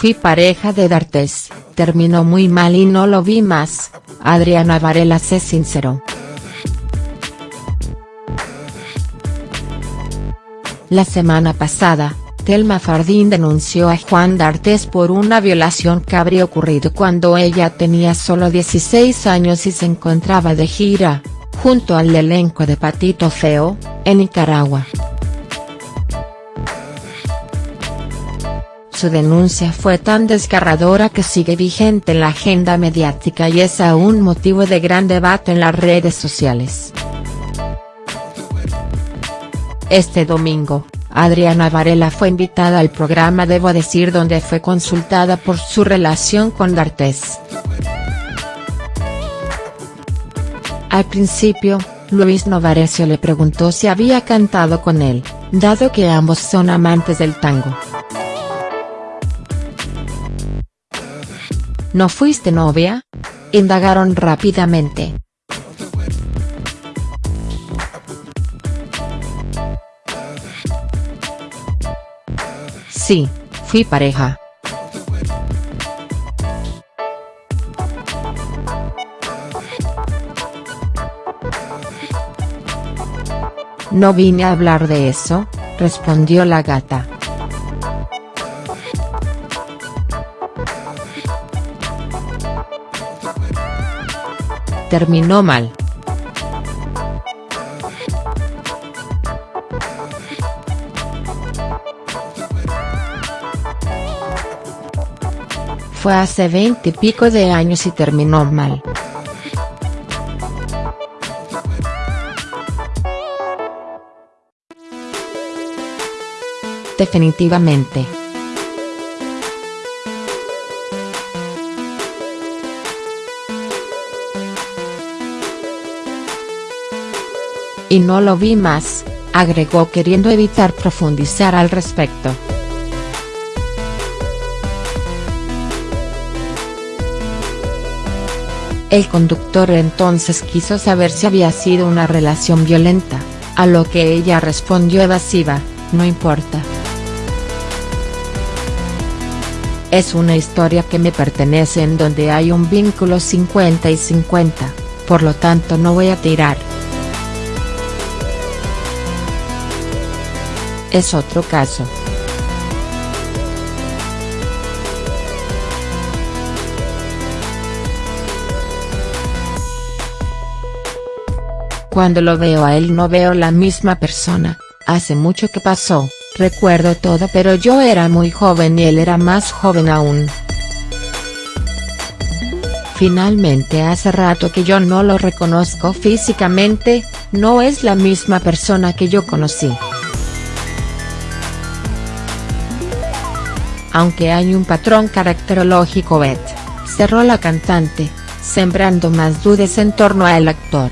Fui pareja de D'Artes, terminó muy mal y no lo vi más, Adriana Varela se sinceró. La semana pasada, Telma Fardín denunció a Juan D'Artes por una violación que habría ocurrido cuando ella tenía solo 16 años y se encontraba de gira, junto al elenco de Patito Feo, en Nicaragua. Su denuncia fue tan desgarradora que sigue vigente en la agenda mediática y es aún motivo de gran debate en las redes sociales. Este domingo, Adriana Varela fue invitada al programa Debo Decir donde fue consultada por su relación con D'Artes. Al principio, Luis Novarecio le preguntó si había cantado con él, dado que ambos son amantes del tango. ¿No fuiste novia? Indagaron rápidamente. Sí, fui pareja. No vine a hablar de eso, respondió la gata. Terminó mal. Fue hace veinte pico de años y terminó mal. Definitivamente. Y no lo vi más, agregó queriendo evitar profundizar al respecto. El conductor entonces quiso saber si había sido una relación violenta, a lo que ella respondió evasiva, no importa. Es una historia que me pertenece en donde hay un vínculo 50 y 50, por lo tanto no voy a tirar. Es otro caso. Cuando lo veo a él no veo la misma persona, hace mucho que pasó, recuerdo todo pero yo era muy joven y él era más joven aún. Finalmente hace rato que yo no lo reconozco físicamente, no es la misma persona que yo conocí. Aunque hay un patrón caracterológico Bet, cerró la cantante, sembrando más dudas en torno al actor.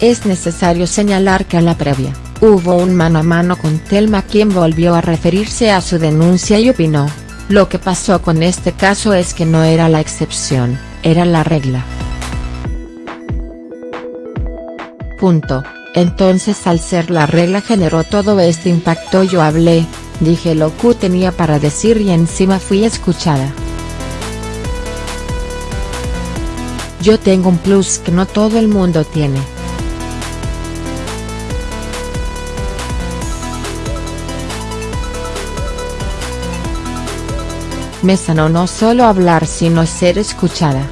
Es necesario señalar que a la previa, hubo un mano a mano con Telma quien volvió a referirse a su denuncia y opinó, lo que pasó con este caso es que no era la excepción, era la regla. Punto. Entonces al ser la regla generó todo este impacto yo hablé, dije lo que tenía para decir y encima fui escuchada. Yo tengo un plus que no todo el mundo tiene. Me sanó no solo hablar sino ser escuchada.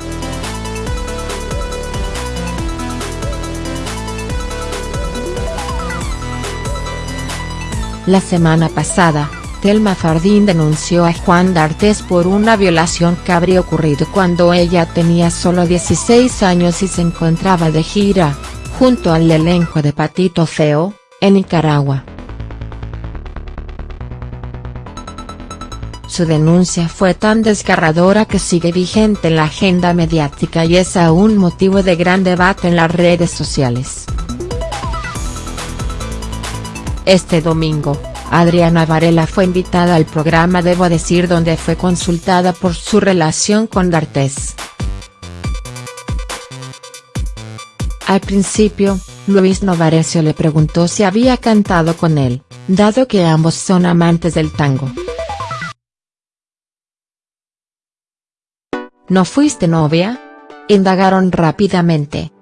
La semana pasada, Telma Fardín denunció a Juan D'Artes por una violación que habría ocurrido cuando ella tenía solo 16 años y se encontraba de gira, junto al elenco de Patito Feo, en Nicaragua. Su denuncia fue tan desgarradora que sigue vigente en la agenda mediática y es aún motivo de gran debate en las redes sociales. Este domingo, Adriana Varela fue invitada al programa Debo Decir donde fue consultada por su relación con D'Artes. Al principio, Luis Novarecio le preguntó si había cantado con él, dado que ambos son amantes del tango. ¿No fuiste novia? Indagaron rápidamente.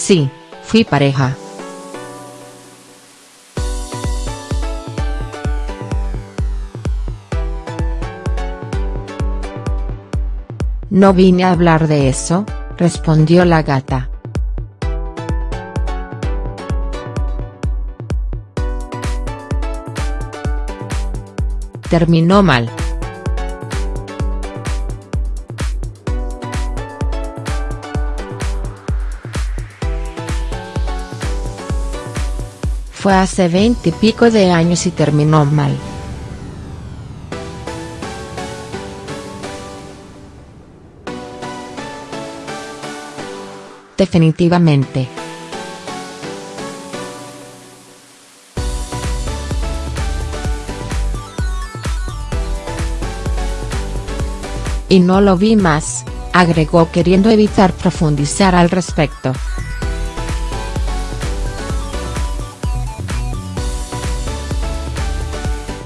Sí, fui pareja. No vine a hablar de eso, respondió la gata. Terminó mal. Fue hace veinte pico de años y terminó mal. definitivamente. Y no lo vi más, agregó queriendo evitar profundizar al respecto.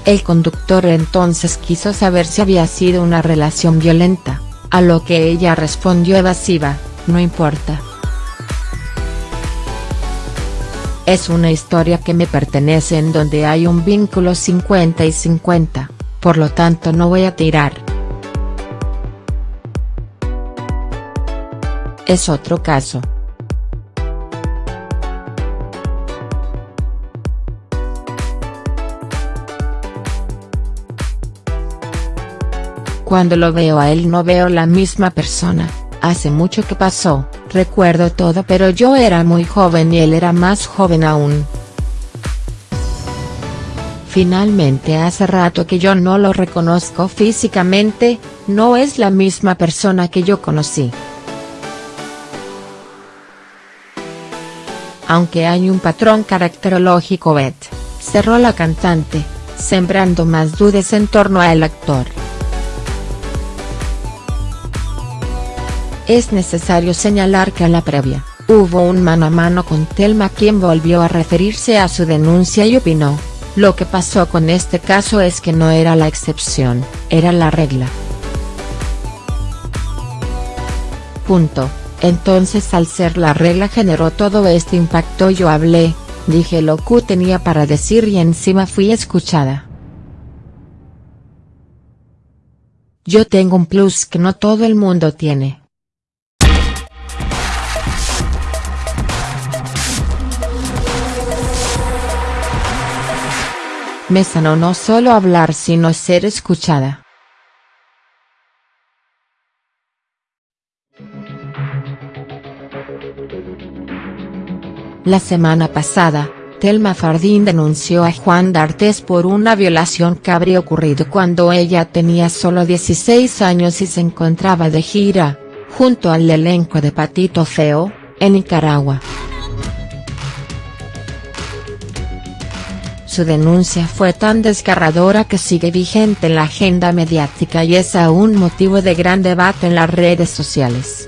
El conductor entonces quiso saber si había sido una relación violenta, a lo que ella respondió evasiva, no importa. Es una historia que me pertenece en donde hay un vínculo 50 y 50, por lo tanto no voy a tirar. Es otro caso. Cuando lo veo a él no veo la misma persona, hace mucho que pasó, Recuerdo todo pero yo era muy joven y él era más joven aún. Finalmente hace rato que yo no lo reconozco físicamente, no es la misma persona que yo conocí. Aunque hay un patrón caracterológico Beth, cerró la cantante, sembrando más dudas en torno al actor. Es necesario señalar que a la previa, hubo un mano a mano con Telma quien volvió a referirse a su denuncia y opinó, lo que pasó con este caso es que no era la excepción, era la regla. Punto. Entonces al ser la regla generó todo este impacto yo hablé, dije lo que tenía para decir y encima fui escuchada. Yo tengo un plus que no todo el mundo tiene. Me sanó no solo hablar sino ser escuchada. La semana pasada, Telma Fardín denunció a Juan D'Artes por una violación que habría ocurrido cuando ella tenía solo 16 años y se encontraba de gira, junto al elenco de Patito Feo, en Nicaragua. Su denuncia fue tan desgarradora que sigue vigente en la agenda mediática y es aún motivo de gran debate en las redes sociales.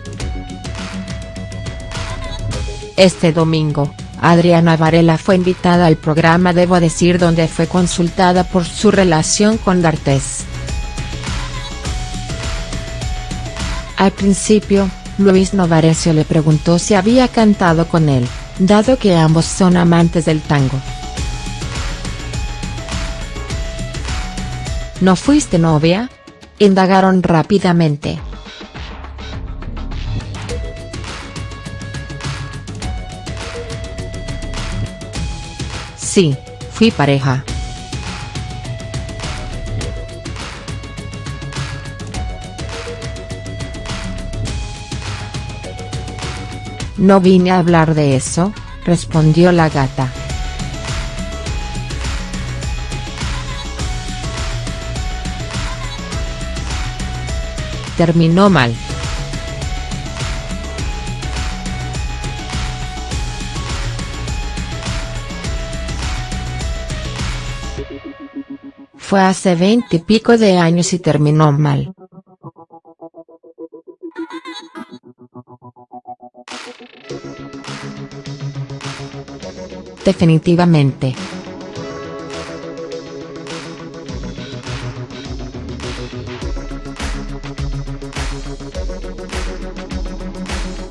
Este domingo, Adriana Varela fue invitada al programa Debo Decir donde fue consultada por su relación con D'Artes. Al principio, Luis Novarecio le preguntó si había cantado con él, dado que ambos son amantes del tango. ¿No fuiste novia? Indagaron rápidamente. Sí, fui pareja. No vine a hablar de eso, respondió la gata. terminó mal. Fue hace veinte pico de años y terminó mal. Definitivamente.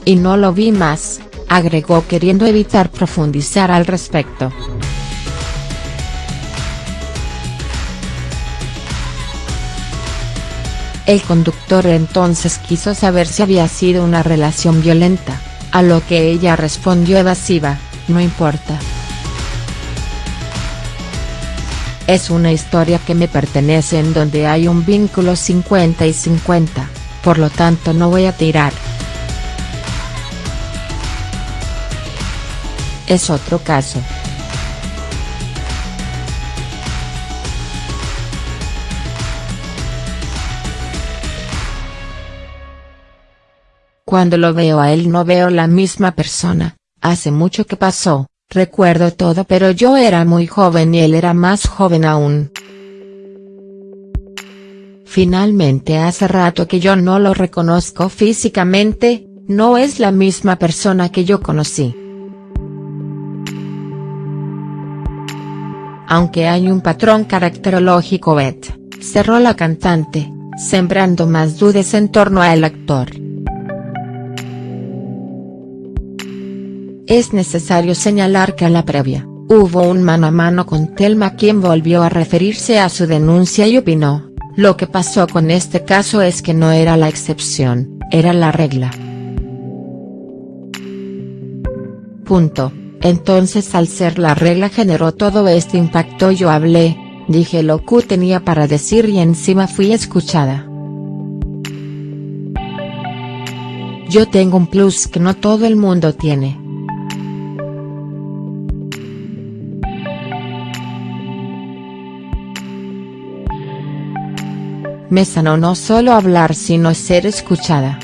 Y no lo vi más, agregó queriendo evitar profundizar al respecto. El conductor entonces quiso saber si había sido una relación violenta, a lo que ella respondió evasiva, no importa. Es una historia que me pertenece en donde hay un vínculo 50 y 50, por lo tanto no voy a tirar. Es otro caso. Cuando lo veo a él no veo la misma persona, hace mucho que pasó, recuerdo todo pero yo era muy joven y él era más joven aún. Finalmente hace rato que yo no lo reconozco físicamente, no es la misma persona que yo conocí. Aunque hay un patrón caracterológico Beth, cerró la cantante, sembrando más dudas en torno al actor. Es necesario señalar que a la previa, hubo un mano a mano con Telma quien volvió a referirse a su denuncia y opinó, lo que pasó con este caso es que no era la excepción, era la regla. Punto. Entonces al ser la regla generó todo este impacto yo hablé, dije lo que tenía para decir y encima fui escuchada. Yo tengo un plus que no todo el mundo tiene. Me sanó no solo hablar sino ser escuchada.